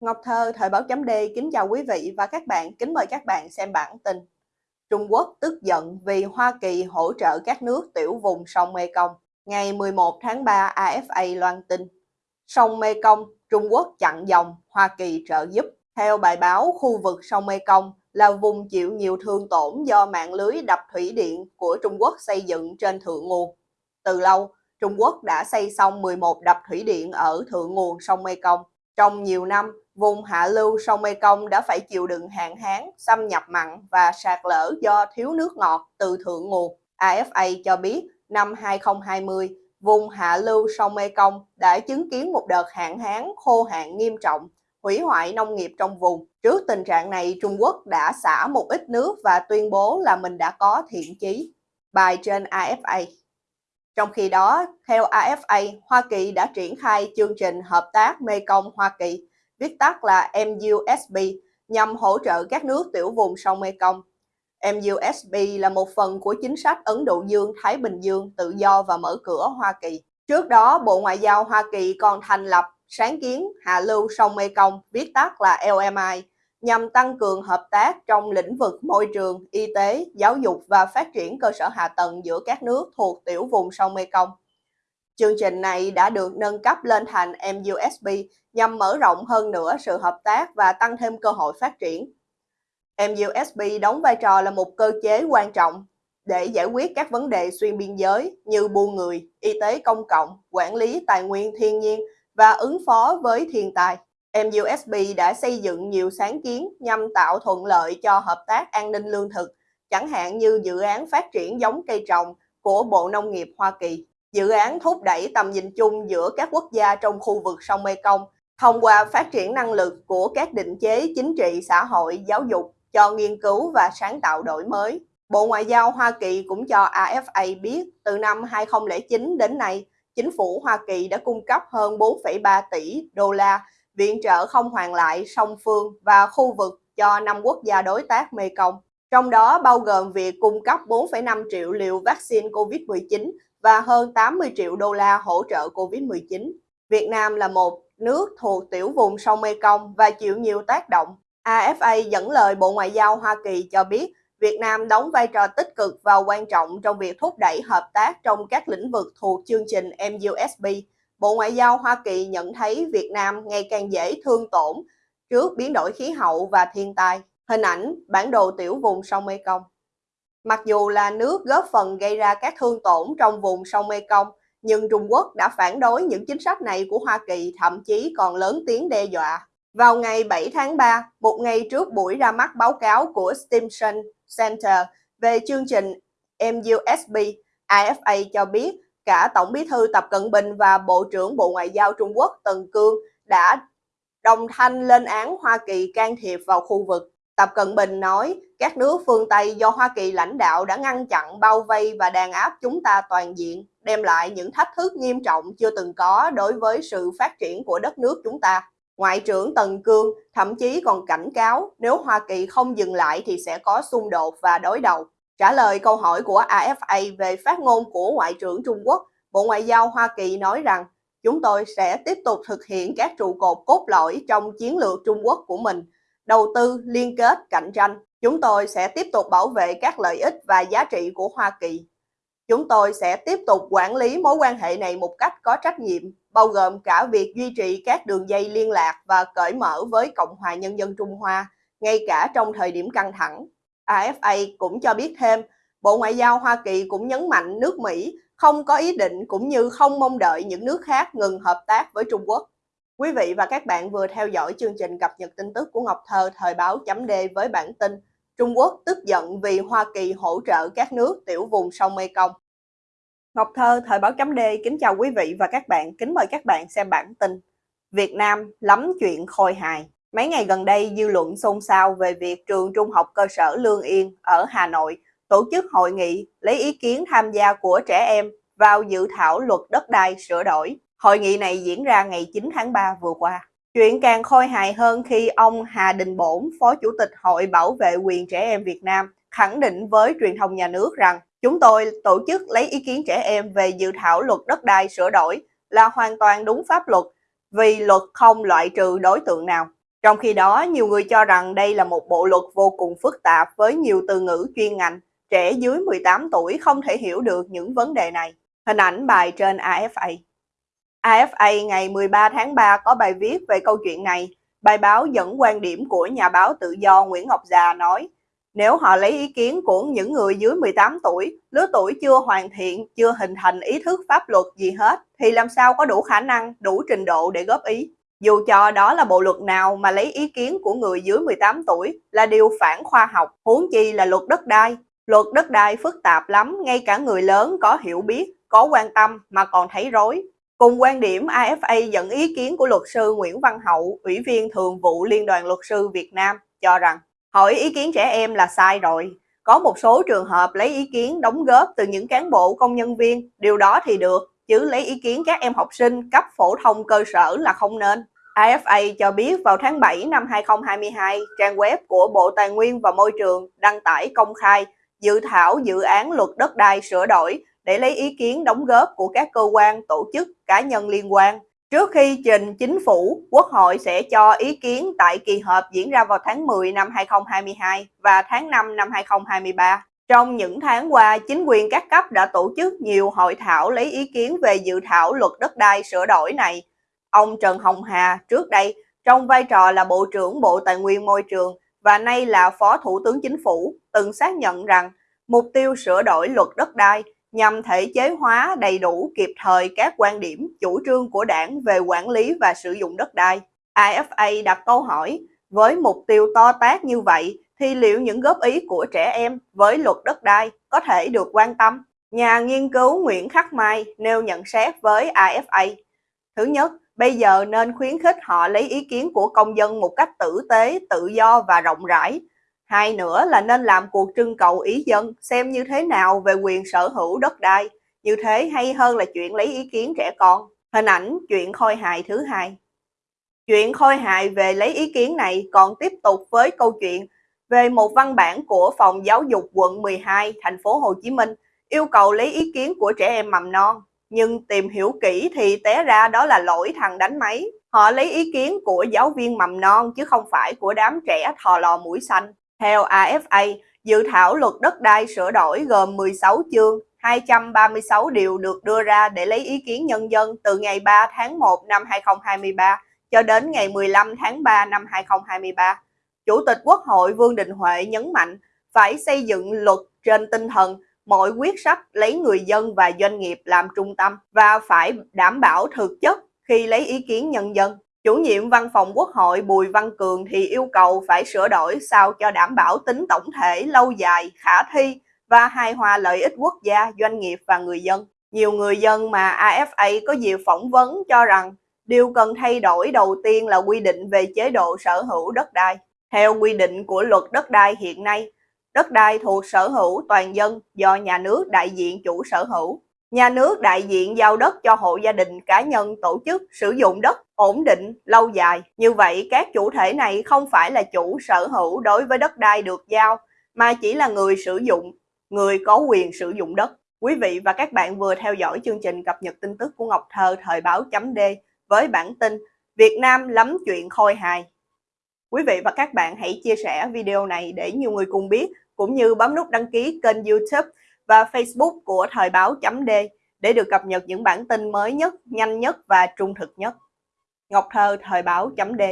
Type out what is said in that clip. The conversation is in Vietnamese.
Ngọc Thơ, Thời báo chấm D kính chào quý vị và các bạn, kính mời các bạn xem bản tin. Trung Quốc tức giận vì Hoa Kỳ hỗ trợ các nước tiểu vùng sông Mekong. Ngày 11 tháng 3, AFA loan tin. Sông Mekong, Trung Quốc chặn dòng, Hoa Kỳ trợ giúp. Theo bài báo, khu vực sông Mekong là vùng chịu nhiều thương tổn do mạng lưới đập thủy điện của Trung Quốc xây dựng trên thượng nguồn. Từ lâu, Trung Quốc đã xây xong 11 đập thủy điện ở thượng nguồn sông Mekong. Trong nhiều năm, vùng hạ lưu sông Mekong đã phải chịu đựng hạn hán, xâm nhập mặn và sạt lở do thiếu nước ngọt từ thượng nguồn. AFA cho biết năm 2020, vùng hạ lưu sông Mekong đã chứng kiến một đợt hạn hán khô hạn nghiêm trọng, hủy hoại nông nghiệp trong vùng. Trước tình trạng này, Trung Quốc đã xả một ít nước và tuyên bố là mình đã có thiện chí. Bài trên AFA trong khi đó, theo AFA, Hoa Kỳ đã triển khai chương trình hợp tác Mekong Hoa Kỳ, viết tắt là MUSB, nhằm hỗ trợ các nước tiểu vùng sông Mekong. MUSB là một phần của chính sách Ấn Độ Dương-Thái Bình Dương tự do và mở cửa Hoa Kỳ. Trước đó, Bộ Ngoại giao Hoa Kỳ còn thành lập sáng kiến hạ lưu sông Mekong, viết tắt là LMI, nhằm tăng cường hợp tác trong lĩnh vực môi trường, y tế, giáo dục và phát triển cơ sở hạ tầng giữa các nước thuộc tiểu vùng sông Mekong. Chương trình này đã được nâng cấp lên thành MUSB nhằm mở rộng hơn nữa sự hợp tác và tăng thêm cơ hội phát triển. MUSB đóng vai trò là một cơ chế quan trọng để giải quyết các vấn đề xuyên biên giới như buôn người, y tế công cộng, quản lý tài nguyên thiên nhiên và ứng phó với thiên tai. MUSB đã xây dựng nhiều sáng kiến nhằm tạo thuận lợi cho hợp tác an ninh lương thực, chẳng hạn như dự án phát triển giống cây trồng của Bộ Nông nghiệp Hoa Kỳ. Dự án thúc đẩy tầm nhìn chung giữa các quốc gia trong khu vực sông Mekong thông qua phát triển năng lực của các định chế chính trị, xã hội, giáo dục cho nghiên cứu và sáng tạo đổi mới. Bộ Ngoại giao Hoa Kỳ cũng cho AFA biết từ năm 2009 đến nay, chính phủ Hoa Kỳ đã cung cấp hơn 4,3 tỷ đô la viện trợ không hoàn lại song phương và khu vực cho năm quốc gia đối tác Mekong. Trong đó bao gồm việc cung cấp 4,5 triệu liều vaccine COVID-19 và hơn 80 triệu đô la hỗ trợ COVID-19. Việt Nam là một nước thuộc tiểu vùng sông Mekong và chịu nhiều tác động. AFA dẫn lời Bộ Ngoại giao Hoa Kỳ cho biết, Việt Nam đóng vai trò tích cực và quan trọng trong việc thúc đẩy hợp tác trong các lĩnh vực thuộc chương trình MUSB Bộ Ngoại giao Hoa Kỳ nhận thấy Việt Nam ngày càng dễ thương tổn trước biến đổi khí hậu và thiên tai. Hình ảnh bản đồ tiểu vùng sông Mekong. Mặc dù là nước góp phần gây ra các thương tổn trong vùng sông Mekong, nhưng Trung Quốc đã phản đối những chính sách này của Hoa Kỳ, thậm chí còn lớn tiếng đe dọa. Vào ngày 7 tháng 3, một ngày trước buổi ra mắt báo cáo của Stimson Center về chương trình MUSB, AFA cho biết cả Tổng bí thư Tập Cận Bình và Bộ trưởng Bộ Ngoại giao Trung Quốc Tần Cương đã đồng thanh lên án Hoa Kỳ can thiệp vào khu vực. Tập Cận Bình nói, các nước phương Tây do Hoa Kỳ lãnh đạo đã ngăn chặn, bao vây và đàn áp chúng ta toàn diện, đem lại những thách thức nghiêm trọng chưa từng có đối với sự phát triển của đất nước chúng ta. Ngoại trưởng Tần Cương thậm chí còn cảnh cáo nếu Hoa Kỳ không dừng lại thì sẽ có xung đột và đối đầu. Trả lời câu hỏi của AFA về phát ngôn của Ngoại trưởng Trung Quốc, Bộ Ngoại giao Hoa Kỳ nói rằng chúng tôi sẽ tiếp tục thực hiện các trụ cột cốt lõi trong chiến lược Trung Quốc của mình, đầu tư, liên kết, cạnh tranh. Chúng tôi sẽ tiếp tục bảo vệ các lợi ích và giá trị của Hoa Kỳ. Chúng tôi sẽ tiếp tục quản lý mối quan hệ này một cách có trách nhiệm, bao gồm cả việc duy trì các đường dây liên lạc và cởi mở với Cộng hòa Nhân dân Trung Hoa, ngay cả trong thời điểm căng thẳng. AFA cũng cho biết thêm, Bộ Ngoại giao Hoa Kỳ cũng nhấn mạnh nước Mỹ không có ý định cũng như không mong đợi những nước khác ngừng hợp tác với Trung Quốc. Quý vị và các bạn vừa theo dõi chương trình cập nhật tin tức của Ngọc Thơ thời báo chấm D với bản tin Trung Quốc tức giận vì Hoa Kỳ hỗ trợ các nước tiểu vùng sông Mekong. Ngọc Thơ thời báo chấm D kính chào quý vị và các bạn, kính mời các bạn xem bản tin Việt Nam lắm chuyện khôi hài. Mấy ngày gần đây, dư luận xôn xao về việc trường trung học cơ sở Lương Yên ở Hà Nội tổ chức hội nghị lấy ý kiến tham gia của trẻ em vào dự thảo luật đất đai sửa đổi. Hội nghị này diễn ra ngày 9 tháng 3 vừa qua. Chuyện càng khôi hài hơn khi ông Hà Đình Bổn, Phó Chủ tịch Hội Bảo vệ quyền trẻ em Việt Nam, khẳng định với truyền thông nhà nước rằng chúng tôi tổ chức lấy ý kiến trẻ em về dự thảo luật đất đai sửa đổi là hoàn toàn đúng pháp luật vì luật không loại trừ đối tượng nào. Trong khi đó, nhiều người cho rằng đây là một bộ luật vô cùng phức tạp với nhiều từ ngữ chuyên ngành, trẻ dưới 18 tuổi không thể hiểu được những vấn đề này. Hình ảnh bài trên AFA AFA ngày 13 tháng 3 có bài viết về câu chuyện này. Bài báo dẫn quan điểm của nhà báo tự do Nguyễn Ngọc Già nói, nếu họ lấy ý kiến của những người dưới 18 tuổi, lứa tuổi chưa hoàn thiện, chưa hình thành ý thức pháp luật gì hết, thì làm sao có đủ khả năng, đủ trình độ để góp ý. Dù cho đó là bộ luật nào mà lấy ý kiến của người dưới 18 tuổi là điều phản khoa học, huống chi là luật đất đai. Luật đất đai phức tạp lắm, ngay cả người lớn có hiểu biết, có quan tâm mà còn thấy rối. Cùng quan điểm, AFA dẫn ý kiến của luật sư Nguyễn Văn Hậu, Ủy viên Thường vụ Liên đoàn Luật sư Việt Nam, cho rằng hỏi ý kiến trẻ em là sai rồi. Có một số trường hợp lấy ý kiến đóng góp từ những cán bộ công nhân viên, điều đó thì được, chứ lấy ý kiến các em học sinh cấp phổ thông cơ sở là không nên. AFA cho biết vào tháng 7 năm 2022, trang web của Bộ Tài nguyên và Môi trường đăng tải công khai dự thảo dự án luật đất đai sửa đổi để lấy ý kiến đóng góp của các cơ quan, tổ chức, cá nhân liên quan. Trước khi trình chính phủ, Quốc hội sẽ cho ý kiến tại kỳ họp diễn ra vào tháng 10 năm 2022 và tháng 5 năm 2023. Trong những tháng qua, chính quyền các cấp đã tổ chức nhiều hội thảo lấy ý kiến về dự thảo luật đất đai sửa đổi này. Ông Trần Hồng Hà trước đây trong vai trò là Bộ trưởng Bộ Tài nguyên Môi trường và nay là Phó Thủ tướng Chính phủ từng xác nhận rằng mục tiêu sửa đổi luật đất đai nhằm thể chế hóa đầy đủ kịp thời các quan điểm, chủ trương của đảng về quản lý và sử dụng đất đai. AFA đặt câu hỏi, với mục tiêu to tác như vậy thì liệu những góp ý của trẻ em với luật đất đai có thể được quan tâm? Nhà nghiên cứu Nguyễn Khắc Mai nêu nhận xét với AFA. Thứ nhất, bây giờ nên khuyến khích họ lấy ý kiến của công dân một cách tử tế, tự do và rộng rãi, Hai nữa là nên làm cuộc trưng cầu ý dân, xem như thế nào về quyền sở hữu đất đai. Như thế hay hơn là chuyện lấy ý kiến trẻ con. Hình ảnh chuyện khôi hài thứ hai. Chuyện khôi hài về lấy ý kiến này còn tiếp tục với câu chuyện về một văn bản của Phòng Giáo dục quận 12 thành phố Hồ Chí Minh, yêu cầu lấy ý kiến của trẻ em mầm non. Nhưng tìm hiểu kỹ thì té ra đó là lỗi thằng đánh máy. Họ lấy ý kiến của giáo viên mầm non chứ không phải của đám trẻ thò lò mũi xanh. Theo AFA, dự thảo luật đất đai sửa đổi gồm 16 chương, 236 điều được đưa ra để lấy ý kiến nhân dân từ ngày 3 tháng 1 năm 2023 cho đến ngày 15 tháng 3 năm 2023. Chủ tịch Quốc hội Vương Đình Huệ nhấn mạnh phải xây dựng luật trên tinh thần mọi quyết sách lấy người dân và doanh nghiệp làm trung tâm và phải đảm bảo thực chất khi lấy ý kiến nhân dân. Chủ nhiệm văn phòng Quốc hội Bùi Văn Cường thì yêu cầu phải sửa đổi sao cho đảm bảo tính tổng thể lâu dài, khả thi và hài hòa lợi ích quốc gia, doanh nghiệp và người dân. Nhiều người dân mà AFA có dịp phỏng vấn cho rằng điều cần thay đổi đầu tiên là quy định về chế độ sở hữu đất đai. Theo quy định của luật đất đai hiện nay, đất đai thuộc sở hữu toàn dân do nhà nước đại diện chủ sở hữu. Nhà nước đại diện giao đất cho hộ gia đình, cá nhân, tổ chức sử dụng đất ổn định, lâu dài. Như vậy, các chủ thể này không phải là chủ sở hữu đối với đất đai được giao, mà chỉ là người sử dụng, người có quyền sử dụng đất. Quý vị và các bạn vừa theo dõi chương trình cập nhật tin tức của Ngọc Thơ thời báo chấm D với bản tin Việt Nam lắm chuyện khôi hài. Quý vị và các bạn hãy chia sẻ video này để nhiều người cùng biết, cũng như bấm nút đăng ký kênh youtube và Facebook của Thời báo D để được cập nhật những bản tin mới nhất, nhanh nhất và trung thực nhất. Ngọc Thơ Thời báo D